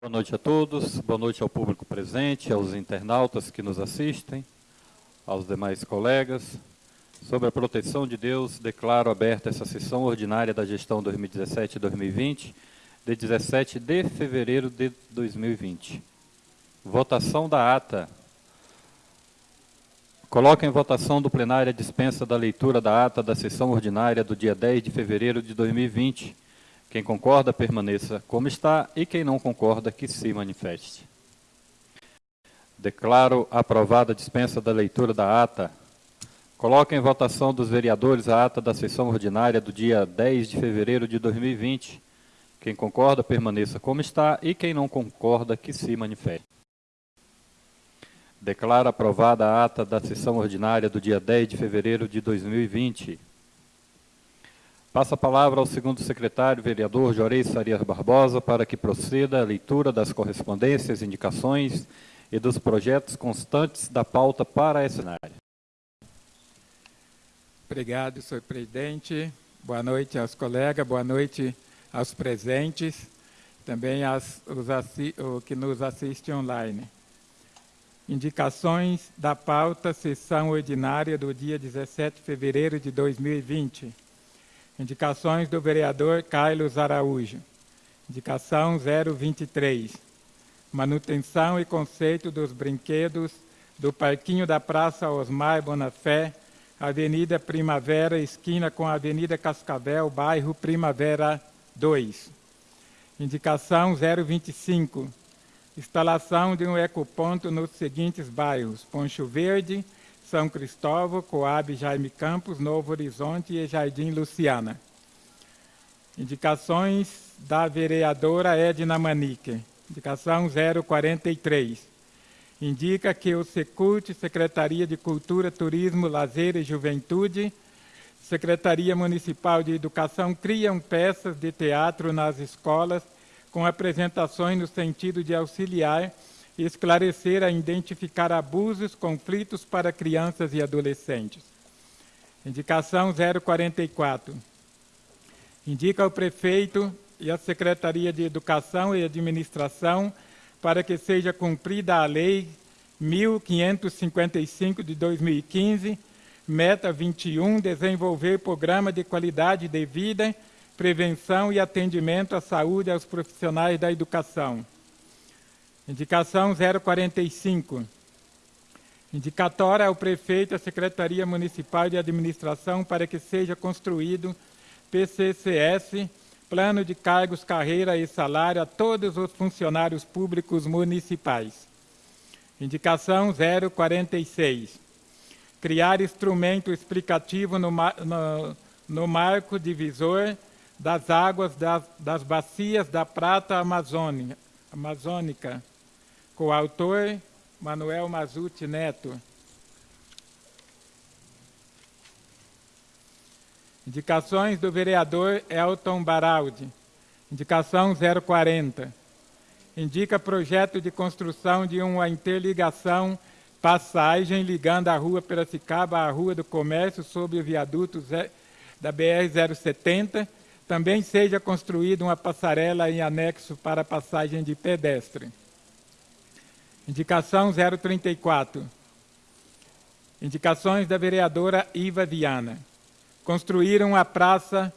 Boa noite a todos, boa noite ao público presente, aos internautas que nos assistem, aos demais colegas. Sobre a proteção de Deus, declaro aberta essa sessão ordinária da gestão 2017-2020, de 17 de fevereiro de 2020. Votação da ata. Coloco em votação do plenário a dispensa da leitura da ata da sessão ordinária do dia 10 de fevereiro de 2020. Quem concorda, permaneça como está, e quem não concorda, que se manifeste. Declaro aprovada a dispensa da leitura da ata. Coloco em votação dos vereadores a ata da sessão ordinária do dia 10 de fevereiro de 2020. Quem concorda, permaneça como está, e quem não concorda, que se manifeste. Declaro aprovada a ata da sessão ordinária do dia 10 de fevereiro de 2020. Passa a palavra ao segundo secretário, vereador Jorei Sarias Barbosa, para que proceda a leitura das correspondências, indicações e dos projetos constantes da pauta para essa área. Obrigado, senhor presidente. Boa noite aos colegas, boa noite aos presentes, também aos os que nos assistem online. Indicações da pauta, sessão ordinária do dia 17 de fevereiro de 2020. Indicações do vereador Carlos Araújo. Indicação 023. Manutenção e conceito dos brinquedos do Parquinho da Praça Osmar Bonafé, Avenida Primavera, esquina com a Avenida Cascavel, bairro Primavera 2. Indicação 025 Instalação de um ecoponto nos seguintes bairros: Poncho Verde, São Cristóvão, Coab Jaime Campos, Novo Horizonte e Jardim Luciana. Indicações da vereadora Edna Manique. Indicação 043. Indica que o Secult, Secretaria de Cultura, Turismo, Lazer e Juventude, Secretaria Municipal de Educação criam peças de teatro nas escolas com apresentações no sentido de auxiliar esclarecer a identificar abusos, conflitos para crianças e adolescentes. Indicação 044. Indica ao prefeito e à Secretaria de Educação e Administração para que seja cumprida a Lei 1555 de 2015, Meta 21, desenvolver programa de qualidade de vida prevenção e atendimento à saúde aos profissionais da educação. Indicação 045. Indicatória ao prefeito e à Secretaria Municipal de Administração para que seja construído PCCS, Plano de Cargos, Carreira e Salário a todos os funcionários públicos municipais. Indicação 046. Criar instrumento explicativo no, no, no marco divisor das águas das, das bacias da prata amazônica, amazônica com o autor Manuel Mazuti Neto. Indicações do vereador Elton Baraldi. Indicação 040. Indica projeto de construção de uma interligação passagem ligando a Rua Piracicaba à Rua do Comércio sob o viaduto da BR-070 também seja construída uma passarela em anexo para passagem de pedestre. Indicação 034. Indicações da vereadora Iva Viana. Construir uma praça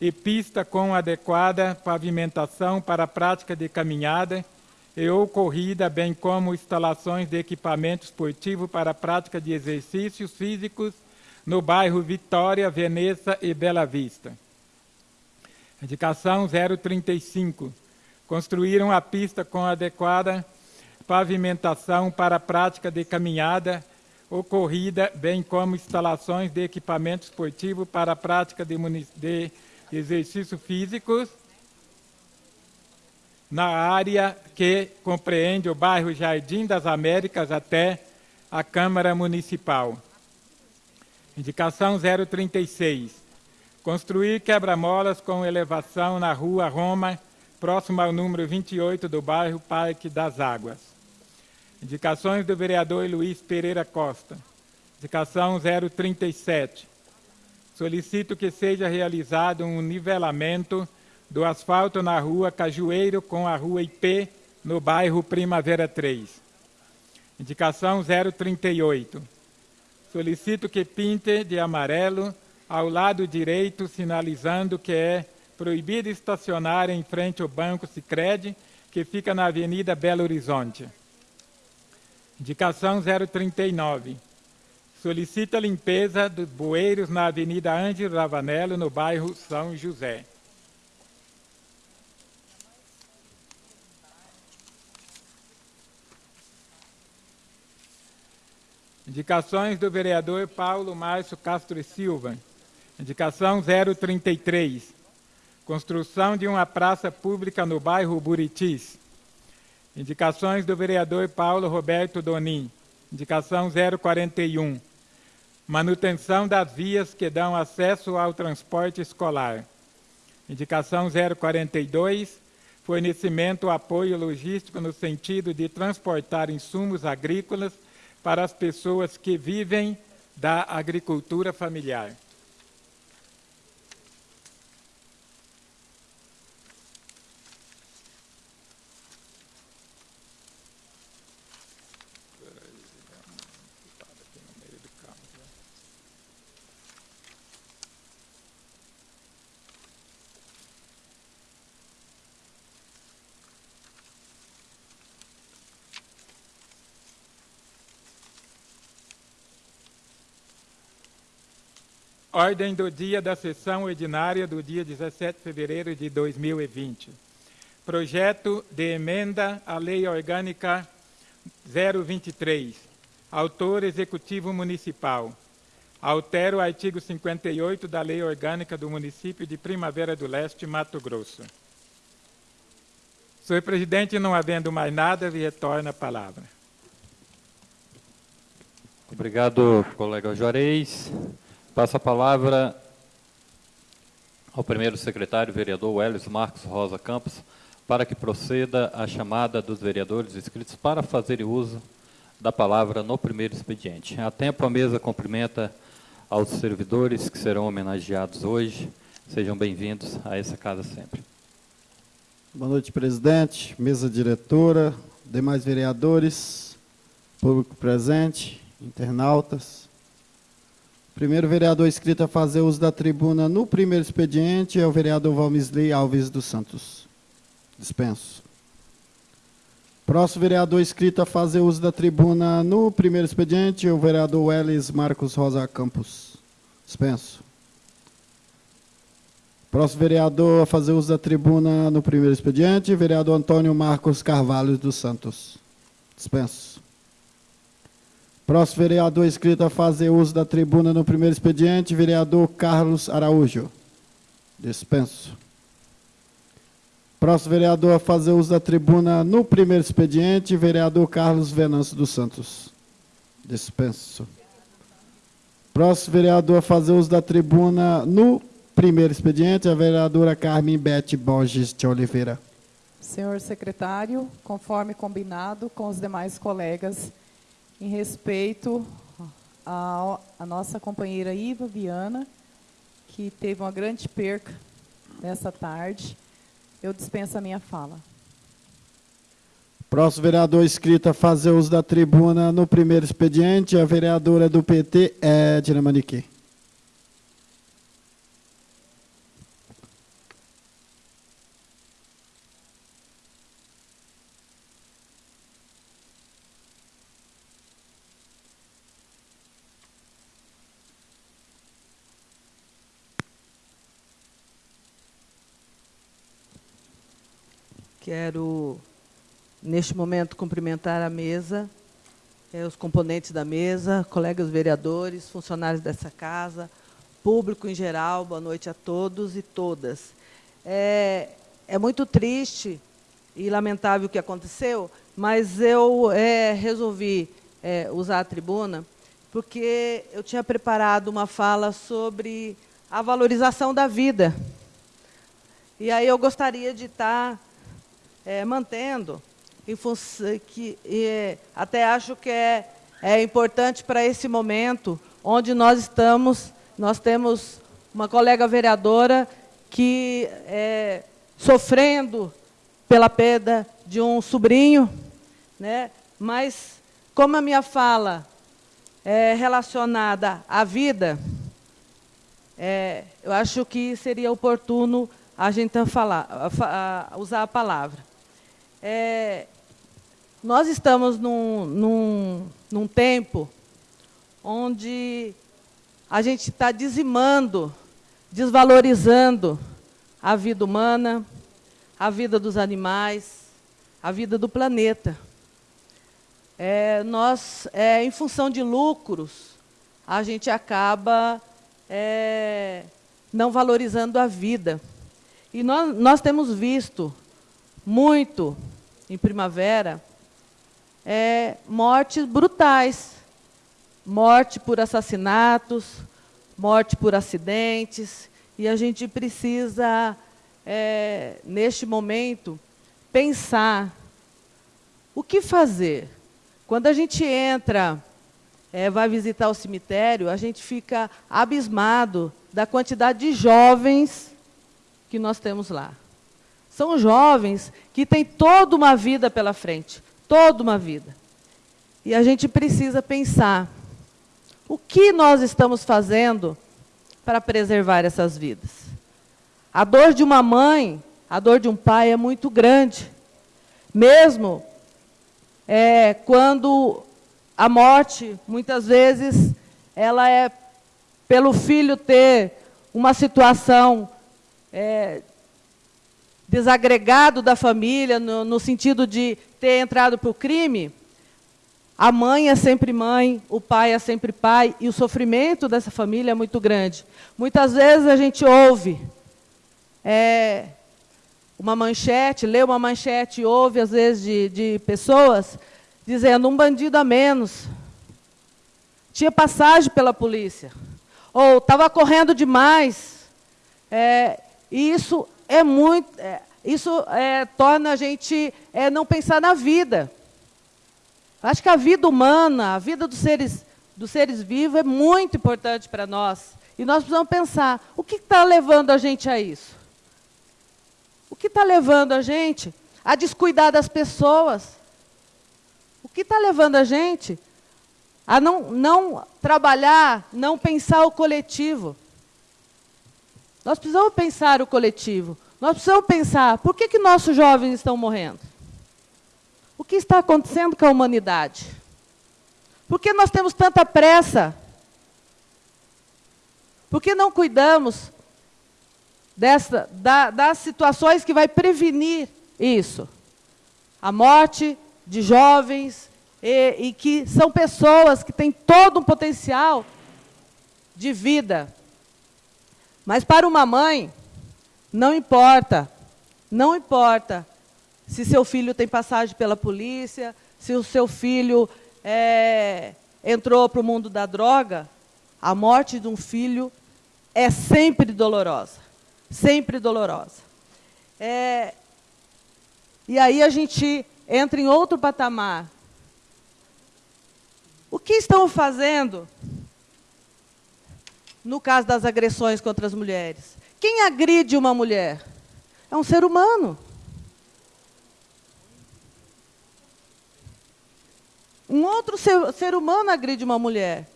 e pista com adequada pavimentação para a prática de caminhada e ou corrida, bem como instalações de equipamento esportivo para a prática de exercícios físicos no bairro Vitória, Veneza e Bela Vista. Indicação 035. Construíram a pista com adequada pavimentação para a prática de caminhada ou corrida, bem como instalações de equipamento esportivo para a prática de, de exercícios físicos na área que compreende o bairro Jardim das Américas até a Câmara Municipal. Indicação 036 Construir quebra-molas com elevação na rua Roma, próximo ao número 28 do bairro Parque das Águas. Indicações do vereador Luiz Pereira Costa. Indicação 037. Solicito que seja realizado um nivelamento do asfalto na rua Cajueiro com a rua IP no bairro Primavera 3. Indicação 038. Solicito que pinte de amarelo ao lado direito, sinalizando que é proibido estacionar em frente ao Banco Sicredi, que fica na Avenida Belo Horizonte. Indicação 039. Solicita limpeza dos bueiros na Avenida Ângelo Ravanello, no bairro São José. Indicações do vereador Paulo Márcio Castro Silva. Indicação 033. Construção de uma praça pública no bairro Buritis. Indicações do vereador Paulo Roberto Donim. Indicação 041. Manutenção das vias que dão acesso ao transporte escolar. Indicação 042. Fornecimento apoio logístico no sentido de transportar insumos agrícolas para as pessoas que vivem da agricultura familiar. Ordem do dia da sessão ordinária do dia 17 de fevereiro de 2020. Projeto de emenda à Lei Orgânica 023. Autor Executivo Municipal. Altera o artigo 58 da Lei Orgânica do município de Primavera do Leste, Mato Grosso. Senhor presidente, não havendo mais nada, retorna a palavra. Obrigado, colega Juarez. Passo a palavra ao primeiro secretário, vereador Welles Marcos Rosa Campos, para que proceda a chamada dos vereadores inscritos para fazerem uso da palavra no primeiro expediente. A tempo, a mesa cumprimenta aos servidores que serão homenageados hoje. Sejam bem-vindos a essa casa sempre. Boa noite, presidente, mesa diretora, demais vereadores, público presente, internautas. Primeiro vereador inscrito a fazer uso da tribuna no primeiro expediente é o vereador Valmisley Alves dos Santos. Dispenso. Próximo vereador inscrito a fazer uso da tribuna no primeiro expediente é o vereador Welles Marcos Rosa Campos. Dispenso. Próximo vereador a fazer uso da tribuna no primeiro expediente, vereador Antônio Marcos Carvalho dos Santos. Dispenso. Próximo vereador inscrito a fazer uso da tribuna no primeiro expediente, vereador Carlos Araújo. Dispenso. Próximo vereador a fazer uso da tribuna no primeiro expediente, vereador Carlos Venâncio dos Santos. Dispenso. Próximo vereador a fazer uso da tribuna no primeiro expediente, a vereadora Carmen Bete Borges de Oliveira. Senhor secretário, conforme combinado com os demais colegas, em respeito à, nossa companheira Iva Viana, que teve uma grande perca nessa tarde. Eu dispenso a minha fala. Próximo vereador inscrito a fazer uso da tribuna no primeiro expediente, a vereadora do PT, Edna Manique. Quero, neste momento, cumprimentar a mesa, eh, os componentes da mesa, colegas vereadores, funcionários dessa casa, público em geral, boa noite a todos e todas. É, é muito triste e lamentável o que aconteceu, mas eu é, resolvi é, usar a tribuna porque eu tinha preparado uma fala sobre a valorização da vida. E aí eu gostaria de estar é, mantendo, que, até acho que é, é importante para esse momento, onde nós estamos, nós temos uma colega vereadora que é, sofrendo pela perda de um sobrinho, né? mas como a minha fala é relacionada à vida, é, eu acho que seria oportuno a gente falar, a, a, usar a palavra. É, nós estamos num, num, num tempo onde a gente está dizimando, desvalorizando a vida humana, a vida dos animais, a vida do planeta. É, nós, é, em função de lucros, a gente acaba é, não valorizando a vida. E nós, nós temos visto muito, em primavera, é, mortes brutais. Morte por assassinatos, morte por acidentes. E a gente precisa, é, neste momento, pensar o que fazer. Quando a gente entra, é, vai visitar o cemitério, a gente fica abismado da quantidade de jovens que nós temos lá. São jovens que têm toda uma vida pela frente, toda uma vida. E a gente precisa pensar o que nós estamos fazendo para preservar essas vidas. A dor de uma mãe, a dor de um pai é muito grande. Mesmo é, quando a morte, muitas vezes, ela é pelo filho ter uma situação é, desagregado da família, no, no sentido de ter entrado para o crime, a mãe é sempre mãe, o pai é sempre pai, e o sofrimento dessa família é muito grande. Muitas vezes a gente ouve é, uma manchete, lê uma manchete, ouve às vezes de, de pessoas dizendo um bandido a menos. Tinha passagem pela polícia. Ou estava correndo demais. É, e isso é muito. É, isso é, torna a gente é, não pensar na vida. Acho que a vida humana, a vida dos seres, dos seres vivos é muito importante para nós. E nós precisamos pensar, o que está levando a gente a isso? O que está levando a gente a descuidar das pessoas? O que está levando a gente a não, não trabalhar, não pensar o coletivo? Nós precisamos pensar o coletivo. Nós precisamos pensar, por que, que nossos jovens estão morrendo? O que está acontecendo com a humanidade? Por que nós temos tanta pressa? Por que não cuidamos dessa, da, das situações que vai prevenir isso? A morte de jovens, e, e que são pessoas que têm todo um potencial de vida. Mas para uma mãe, não importa, não importa se seu filho tem passagem pela polícia, se o seu filho é, entrou para o mundo da droga, a morte de um filho é sempre dolorosa, sempre dolorosa. É, e aí a gente entra em outro patamar. O que estão fazendo no caso das agressões contra as mulheres? Quem agride uma mulher? É um ser humano. Um outro ser, ser humano agride uma mulher.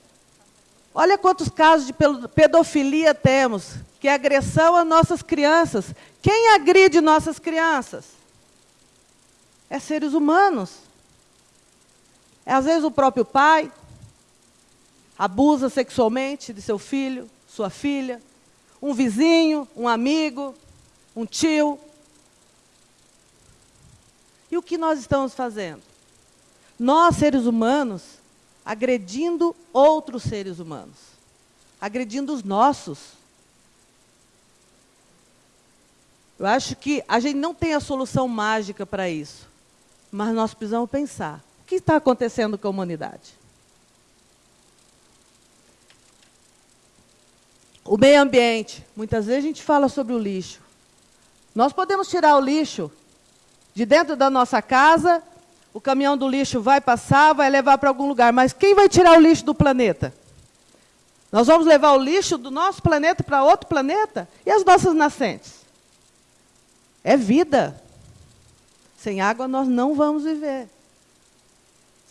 Olha quantos casos de pedofilia temos, que é agressão a nossas crianças. Quem agride nossas crianças? É seres humanos. É, às vezes o próprio pai abusa sexualmente de seu filho, sua filha, um vizinho, um amigo, um tio. E o que nós estamos fazendo? Nós, seres humanos, agredindo outros seres humanos, agredindo os nossos. Eu acho que a gente não tem a solução mágica para isso, mas nós precisamos pensar: o que está acontecendo com a humanidade? O meio ambiente. Muitas vezes a gente fala sobre o lixo. Nós podemos tirar o lixo de dentro da nossa casa o caminhão do lixo vai passar, vai levar para algum lugar, mas quem vai tirar o lixo do planeta? Nós vamos levar o lixo do nosso planeta para outro planeta? E as nossas nascentes? É vida. Sem água nós não vamos viver.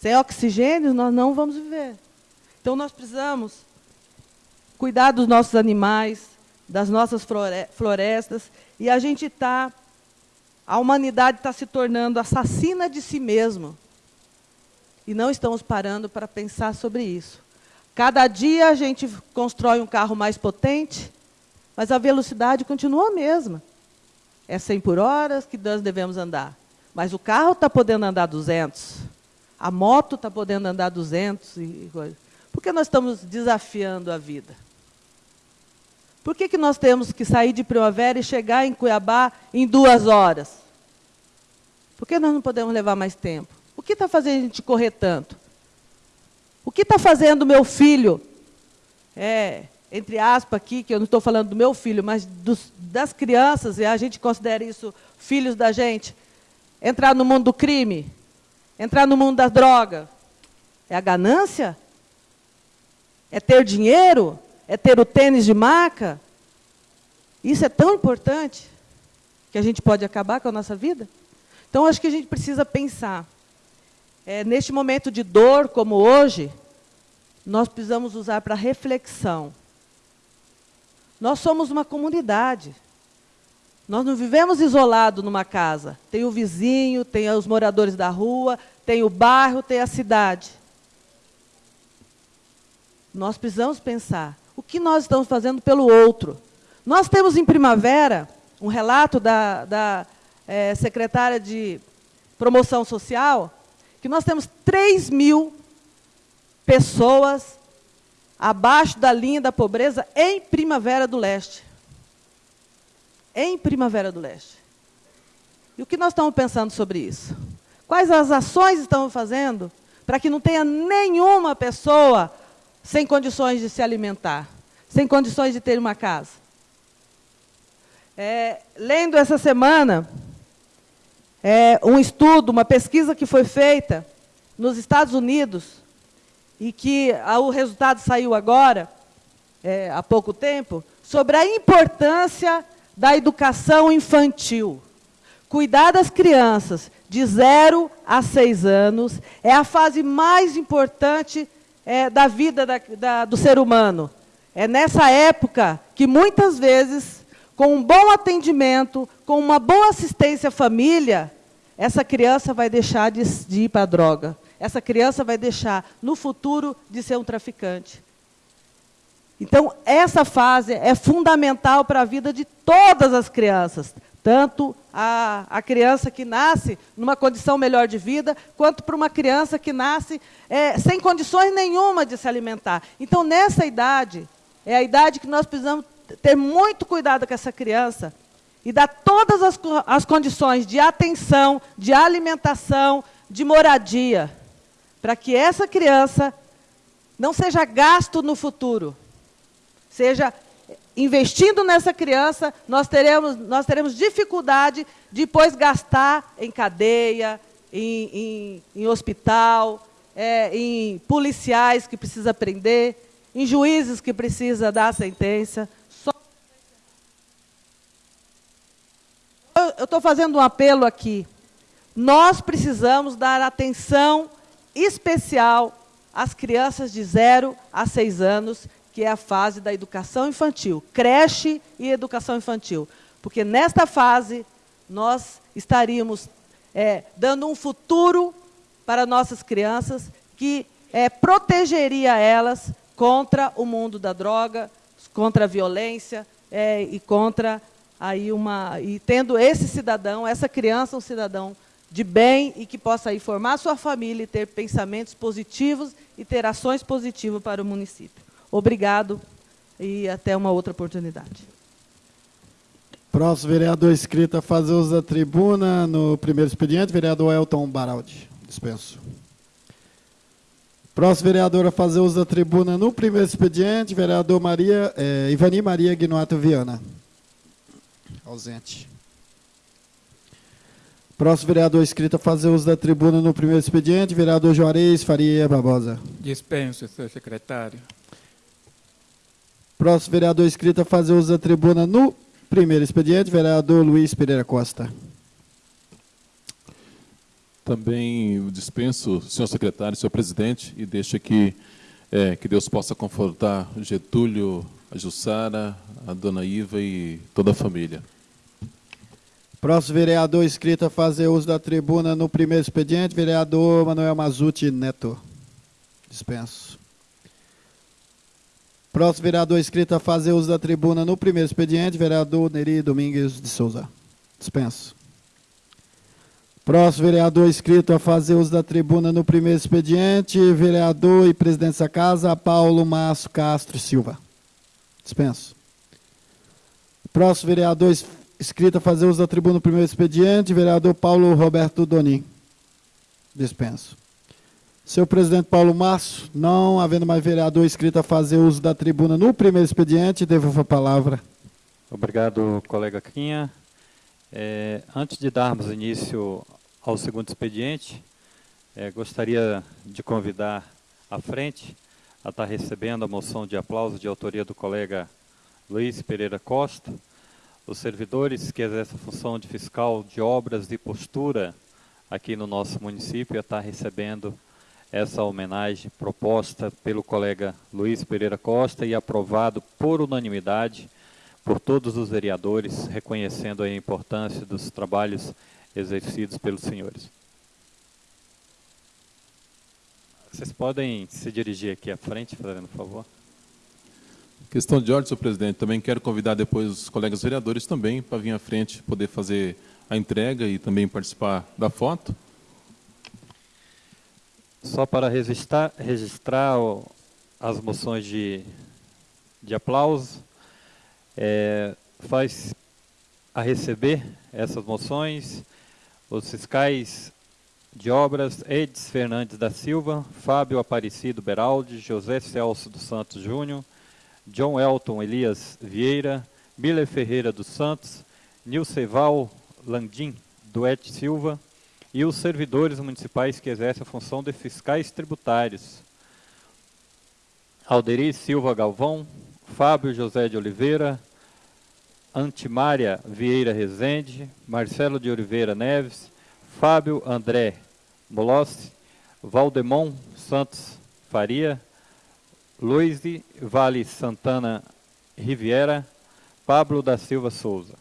Sem oxigênio nós não vamos viver. Então nós precisamos cuidar dos nossos animais, das nossas florestas, e a gente está, a humanidade está se tornando assassina de si mesma. E não estamos parando para pensar sobre isso. Cada dia a gente constrói um carro mais potente, mas a velocidade continua a mesma. É 100 por hora que nós devemos andar. Mas o carro está podendo andar 200. A moto está podendo andar 200 e. Por que nós estamos desafiando a vida? Por que, que nós temos que sair de Primavera e chegar em Cuiabá em duas horas? Por que nós não podemos levar mais tempo? O que está fazendo a gente correr tanto? O que está fazendo meu filho? É, entre aspas aqui, que eu não estou falando do meu filho, mas dos, das crianças, e a gente considera isso filhos da gente, entrar no mundo do crime, entrar no mundo da droga. É a ganância? É ter dinheiro? É ter o tênis de marca? Isso é tão importante que a gente pode acabar com a nossa vida? Então, acho que a gente precisa pensar. É, neste momento de dor, como hoje, nós precisamos usar para reflexão. Nós somos uma comunidade. Nós não vivemos isolados numa casa. Tem o vizinho, tem os moradores da rua, tem o bairro, tem a cidade. Nós precisamos pensar o que nós estamos fazendo pelo outro. Nós temos em primavera um relato da, da é, secretária de promoção social que nós temos 3 mil pessoas abaixo da linha da pobreza em Primavera do Leste. Em Primavera do Leste. E o que nós estamos pensando sobre isso? Quais as ações estamos fazendo para que não tenha nenhuma pessoa sem condições de se alimentar, sem condições de ter uma casa? É, lendo essa semana, é, um estudo, uma pesquisa que foi feita nos Estados Unidos e que a, o resultado saiu agora, é, há pouco tempo, sobre a importância da educação infantil. Cuidar das crianças de 0 a 6 anos é a fase mais importante é, da vida da, da, do ser humano. É nessa época que, muitas vezes, com um bom atendimento, com uma boa assistência à família, essa criança vai deixar de, de ir para a droga. Essa criança vai deixar, no futuro, de ser um traficante. Então, essa fase é fundamental para a vida de todas as crianças, tanto a, a criança que nasce numa condição melhor de vida, quanto para uma criança que nasce é, sem condições nenhuma de se alimentar. Então, nessa idade, é a idade que nós precisamos ter muito cuidado com essa criança e dar todas as, as condições de atenção, de alimentação, de moradia, para que essa criança não seja gasto no futuro, seja investindo nessa criança, nós teremos, nós teremos dificuldade de depois gastar em cadeia, em, em, em hospital, é, em policiais que precisa prender, em juízes que precisa dar sentença. eu estou fazendo um apelo aqui. Nós precisamos dar atenção especial às crianças de 0 a 6 anos, que é a fase da educação infantil, creche e educação infantil. Porque nesta fase nós estaríamos é, dando um futuro para nossas crianças que é, protegeria elas contra o mundo da droga, contra a violência é, e contra aí uma e tendo esse cidadão, essa criança um cidadão de bem e que possa aí formar sua família e ter pensamentos positivos e ter ações positivas para o município. Obrigado e até uma outra oportunidade. Próximo vereador inscrito a fazer uso da tribuna no primeiro expediente, vereador Elton Baraldi. Dispenso. Próximo vereador a fazer uso da tribuna no primeiro expediente, vereador Maria, eh, Ivani Maria Guinoato Viana. Ausente. Próximo vereador inscrito a fazer uso da tribuna no primeiro expediente, vereador Juarez Faria Barbosa. Dispenso, senhor secretário. Próximo vereador inscrito a fazer uso da tribuna no primeiro expediente, vereador Luiz Pereira Costa. Também dispenso, senhor secretário, senhor presidente, e deixo aqui é, que Deus possa confortar Getúlio, a Jussara, a dona Iva e toda a família. Próximo vereador inscrito a fazer uso da tribuna no primeiro expediente, vereador Manuel Mazuti Neto. Dispenso. Próximo vereador inscrito a fazer uso da tribuna no primeiro expediente, vereador Neri Domingues de Souza. Dispenso. Próximo vereador inscrito a fazer uso da tribuna no primeiro expediente, vereador e presidente da casa, Paulo Márcio Castro Silva. Dispenso. Próximo vereador inscrito a fazer uso da tribuna no primeiro expediente, vereador Paulo Roberto Donim. Dispenso. Senhor presidente Paulo Márcio, não havendo mais vereador inscrito a fazer uso da tribuna no primeiro expediente, devolvo a palavra. Obrigado, colega Quinha. É, antes de darmos início ao segundo expediente, é, gostaria de convidar à frente a estar recebendo a moção de aplauso de autoria do colega Luiz Pereira Costa, os servidores que exercem a função de fiscal de obras e postura aqui no nosso município a estar recebendo essa homenagem proposta pelo colega Luiz Pereira Costa e aprovado por unanimidade por todos os vereadores, reconhecendo a importância dos trabalhos exercidos pelos senhores. Vocês podem se dirigir aqui à frente, fazendo favor. Questão de ordem, senhor presidente. Também quero convidar depois os colegas vereadores também para vir à frente, poder fazer a entrega e também participar da foto. Só para registrar, registrar as moções de, de aplauso, é, faz a receber essas moções os fiscais de obras Edson Fernandes da Silva, Fábio Aparecido Beraldi, José Celso dos Santos Júnior, John Elton Elias Vieira, Miller Ferreira dos Santos, Nilceval Landim Duete Silva e os servidores municipais que exercem a função de fiscais tributários. Alderi Silva Galvão, Fábio José de Oliveira, Antimária Vieira Rezende, Marcelo de Oliveira Neves, Fábio André Molossi, Valdemon Santos Faria, Luiz Vale Santana Riviera, Pablo da Silva Souza.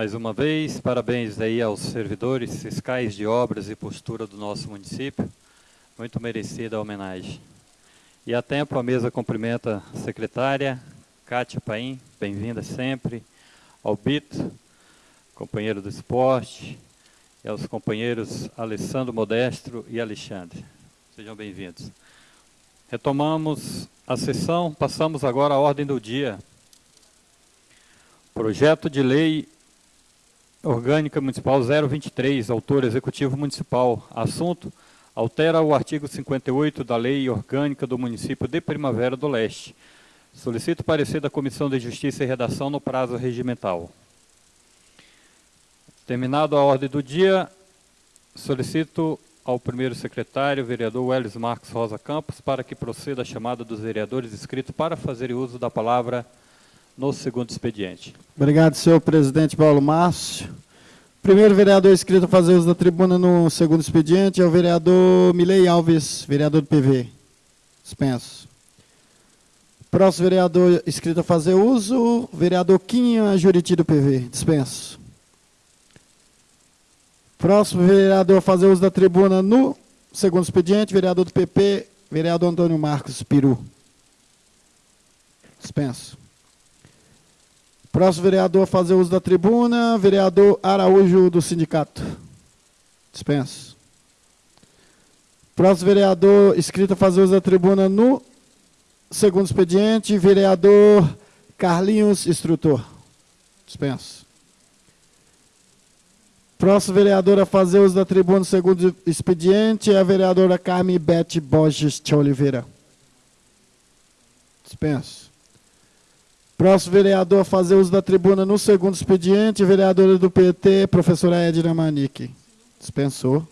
Mais uma vez, parabéns aí aos servidores fiscais de obras e postura do nosso município. Muito merecida a homenagem. E a tempo a mesa cumprimenta a secretária Kátia Paim, bem-vinda sempre, ao Bito, companheiro do esporte, e aos companheiros Alessandro Modestro e Alexandre. Sejam bem-vindos. Retomamos a sessão, passamos agora à ordem do dia. Projeto de Lei Orgânica Municipal 023, autor Executivo Municipal. Assunto: altera o artigo 58 da Lei Orgânica do Município de Primavera do Leste. Solicito parecer da Comissão de Justiça e Redação no prazo regimental. Terminado a ordem do dia, solicito ao primeiro secretário, vereador Welles Marcos Rosa Campos, para que proceda a chamada dos vereadores inscritos para fazer uso da palavra no segundo expediente. Obrigado, senhor presidente Paulo Márcio. Primeiro vereador inscrito a fazer uso da tribuna no segundo expediente é o vereador Milei Alves, vereador do PV. Dispenso. Próximo vereador inscrito a fazer uso, vereador Quinha Juriti do PV. Dispenso. Próximo vereador a fazer uso da tribuna no segundo expediente, vereador do PP, vereador Antônio Marcos Peru. Dispenso. Próximo vereador a fazer uso da tribuna, vereador Araújo do sindicato. Dispenso. Próximo vereador inscrito a fazer uso da tribuna no segundo expediente, vereador Carlinhos Instrutor. Dispenso. Próximo vereador a fazer uso da tribuna no segundo expediente é a vereadora Carmen Bete Borges de Oliveira. Dispenso. Próximo vereador a fazer uso da tribuna no segundo expediente, vereadora do PT, professora Edna Manique. Dispensou.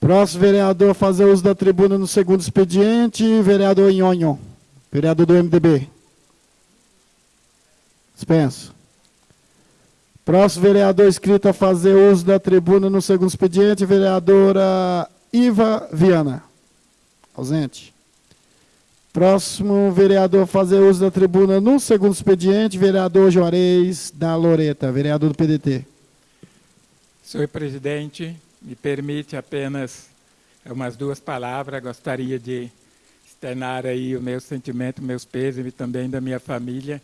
Próximo vereador a fazer uso da tribuna no segundo expediente, vereador Nhonho, vereador do MDB. Dispenso. Próximo vereador inscrito a fazer uso da tribuna no segundo expediente, vereadora Iva Viana. Ausente. Próximo vereador fazer uso da tribuna no segundo expediente, vereador Juarez da Loreta, vereador do PDT. Senhor presidente, me permite apenas umas duas palavras. Gostaria de externar aí o meu sentimento, meus pêsames também da minha família,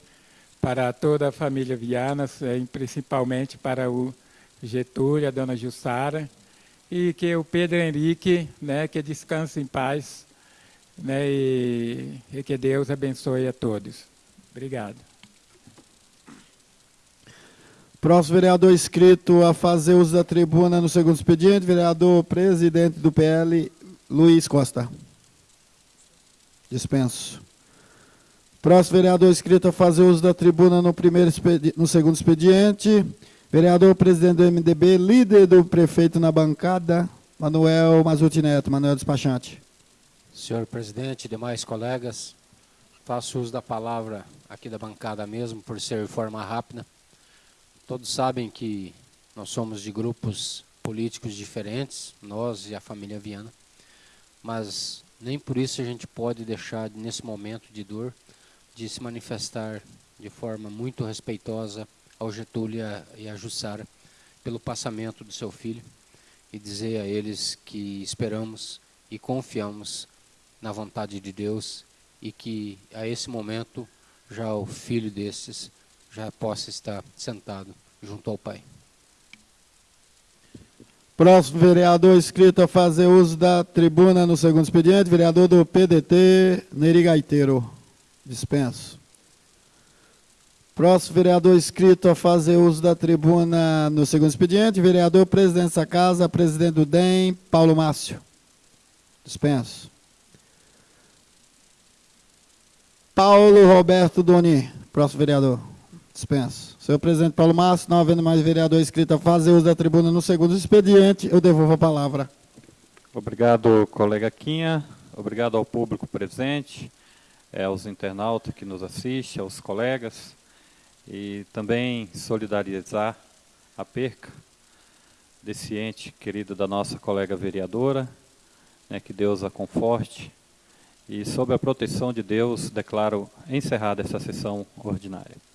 para toda a família Viana, principalmente para o Getúlio, a dona Jussara, e que o Pedro Henrique, né, que descanse em paz né, e, e que Deus abençoe a todos. Obrigado. Próximo vereador inscrito a fazer uso da tribuna no segundo expediente, vereador presidente do PL, Luiz Costa. Dispenso. Próximo vereador inscrito a fazer uso da tribuna no, primeiro no segundo expediente, vereador presidente do MDB, líder do prefeito na bancada, Manuel Mazuti Neto, Manuel Despachante. Senhor presidente, demais colegas, faço uso da palavra aqui da bancada mesmo, por ser forma rápida. Todos sabem que nós somos de grupos políticos diferentes, nós e a família Viana, mas nem por isso a gente pode deixar, nesse momento de dor, de se manifestar de forma muito respeitosa ao Getúlio e a Jussara pelo passamento do seu filho e dizer a eles que esperamos e confiamos na vontade de Deus e que a esse momento já o filho desses já possa estar sentado junto ao Pai. Próximo vereador inscrito a fazer uso da tribuna no segundo expediente, vereador do PDT, Neri Gaiteiro. Dispenso. Próximo vereador inscrito a fazer uso da tribuna no segundo expediente, vereador presidente da casa, presidente do DEM, Paulo Márcio. Dispenso. Paulo Roberto Doni, próximo vereador. Dispenso. Senhor presidente Paulo Márcio, não havendo mais vereador inscrito a fazer uso da tribuna no segundo expediente, eu devolvo a palavra. Obrigado, colega Quinha. Obrigado ao público presente, é, aos internautas que nos assistem, aos colegas. E também solidarizar a perca desse ente querido da nossa colega vereadora, né, que Deus a conforte e, sob a proteção de Deus, declaro encerrada essa sessão ordinária.